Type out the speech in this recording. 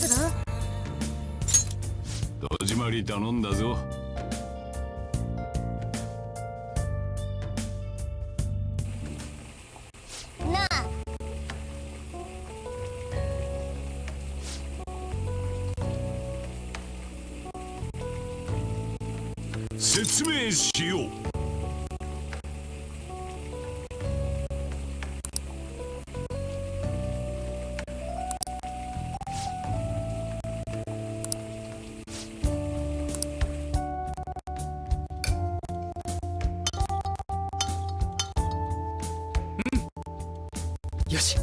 する？戸締まり頼んだぞ。なあ。説明しよう。よし。